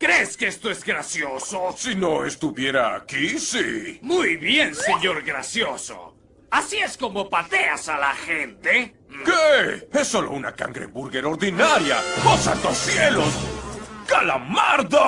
¿Crees que esto es gracioso? Si no estuviera aquí, sí. Muy bien, señor gracioso. ¿Así es como pateas a la gente? ¿Qué? Es solo una cangreburger ordinaria. ¡Oh, santos cielos! ¡Calamardo!